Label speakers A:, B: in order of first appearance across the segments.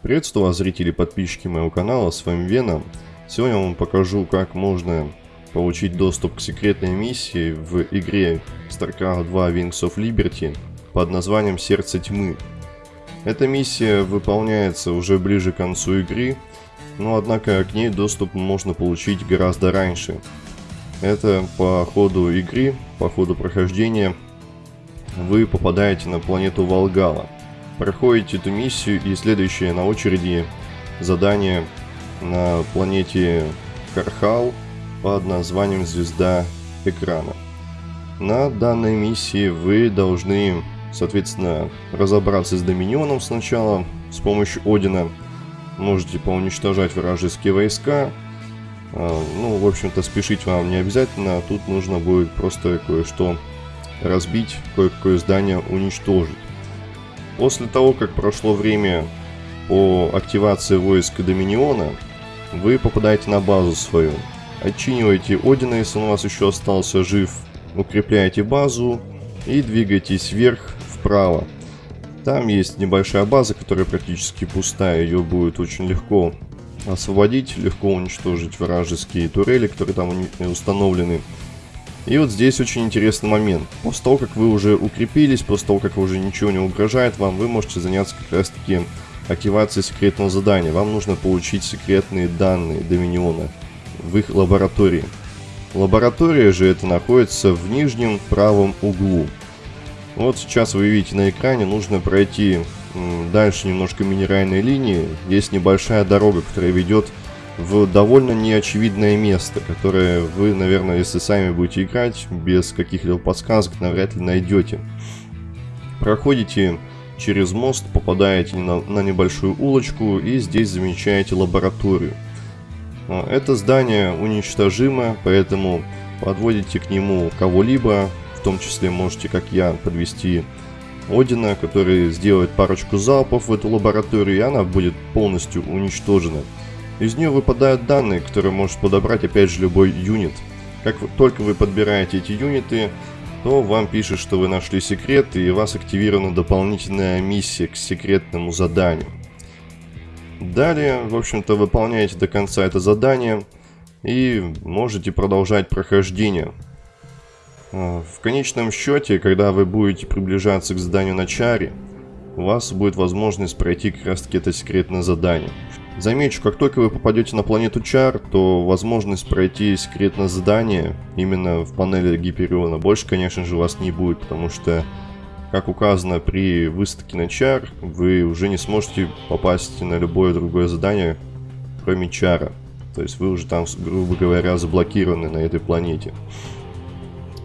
A: Приветствую вас, зрители и подписчики моего канала, с вами Веном. Сегодня я вам покажу, как можно получить доступ к секретной миссии в игре StarCraft 2 Wings of Liberty под названием Сердце Тьмы. Эта миссия выполняется уже ближе к концу игры, но однако к ней доступ можно получить гораздо раньше. Это по ходу игры, по ходу прохождения вы попадаете на планету Волгала – проходите эту миссию и следующее на очереди задание на планете Кархал под названием Звезда Экрана. На данной миссии вы должны, соответственно, разобраться с Доминионом сначала с помощью Одина. Можете поуничтожать вражеские войска. А, ну, в общем-то, спешить вам не обязательно. Тут нужно будет просто кое-что разбить, кое-какое здание уничтожить. После того, как прошло время по активации войск Доминиона, вы попадаете на базу свою. Отчиниваете Одина, если он у вас еще остался жив, укрепляете базу и двигаетесь вверх, вправо. Там есть небольшая база, которая практически пустая, ее будет очень легко освободить, легко уничтожить вражеские турели, которые там установлены. И вот здесь очень интересный момент. После того, как вы уже укрепились, после того, как уже ничего не угрожает вам, вы можете заняться как раз таки активацией секретного задания. Вам нужно получить секретные данные Доминиона в их лаборатории. Лаборатория же это находится в нижнем правом углу. Вот сейчас вы видите на экране, нужно пройти дальше немножко минеральной линии. Есть небольшая дорога, которая ведет в довольно неочевидное место, которое вы, наверное, если сами будете играть, без каких-либо подсказок навряд ли найдете. Проходите через мост, попадаете на, на небольшую улочку и здесь замечаете лабораторию. А, это здание уничтожимо, поэтому подводите к нему кого-либо, в том числе можете, как я, подвести Одина, который сделает парочку залпов в эту лабораторию, и она будет полностью уничтожена. Из нее выпадают данные, которые может подобрать опять же любой юнит. Как только вы подбираете эти юниты, то вам пишет, что вы нашли секрет и у вас активирована дополнительная миссия к секретному заданию. Далее, в общем-то, выполняете до конца это задание и можете продолжать прохождение. А, в конечном счете, когда вы будете приближаться к заданию на чаре, у вас будет возможность пройти как раз таки это секретное задание. Замечу, как только вы попадете на планету Чар, то возможность пройти секретное задание именно в панели Гипериона больше, конечно же, у вас не будет, потому что, как указано при выставке на Чар, вы уже не сможете попасть на любое другое задание, кроме Чара. То есть вы уже там, грубо говоря, заблокированы на этой планете.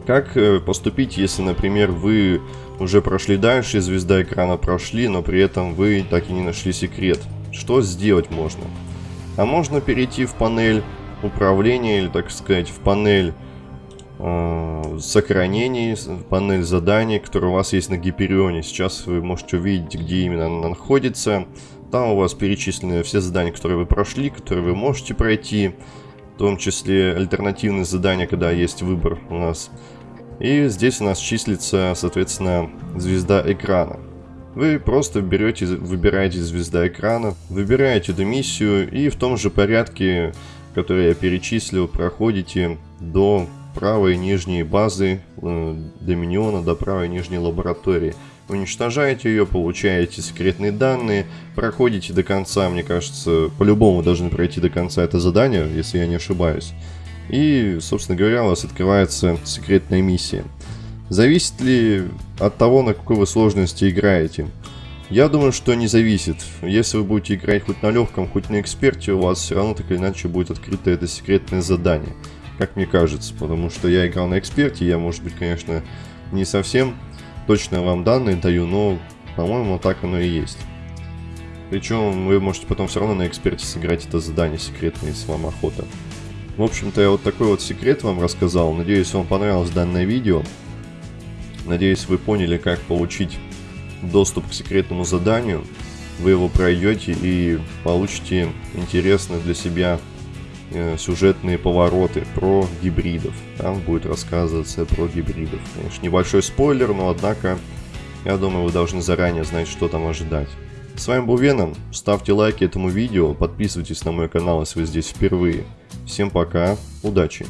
A: Как э, поступить, если, например, вы уже прошли дальше, звезда экрана прошли, но при этом вы так и не нашли секрет? Что сделать можно? А можно перейти в панель управления, или так сказать, в панель э, сохранений, панель заданий, которая у вас есть на Гиперионе. Сейчас вы можете увидеть, где именно она находится. Там у вас перечислены все задания, которые вы прошли, которые вы можете пройти. В том числе альтернативные задания, когда есть выбор у нас. И здесь у нас числится, соответственно, звезда экрана. Вы просто берете, выбираете звезда экрана, выбираете эту миссию и в том же порядке, который я перечислил, проходите до правой нижней базы э, Доминиона, до правой нижней лаборатории. Уничтожаете ее, получаете секретные данные, проходите до конца, мне кажется, по-любому должны пройти до конца это задание, если я не ошибаюсь. И, собственно говоря, у вас открывается секретная миссия. Зависит ли от того, на какой вы сложности играете? Я думаю, что не зависит. Если вы будете играть хоть на легком, хоть на эксперте, у вас все равно так или иначе будет открыто это секретное задание. Как мне кажется, потому что я играл на эксперте, я, может быть, конечно, не совсем точно вам данные даю, но, по-моему, так оно и есть. Причем вы можете потом все равно на эксперте сыграть это задание секретное, вам охота. В общем-то, я вот такой вот секрет вам рассказал. Надеюсь, вам понравилось данное видео. Надеюсь, вы поняли, как получить доступ к секретному заданию. Вы его пройдете и получите интересные для себя э, сюжетные повороты про гибридов. Там будет рассказываться про гибридов. Конечно, небольшой спойлер, но однако, я думаю, вы должны заранее знать, что там ожидать. С вами был Веном, ставьте лайки этому видео, подписывайтесь на мой канал, если вы здесь впервые. Всем пока, удачи!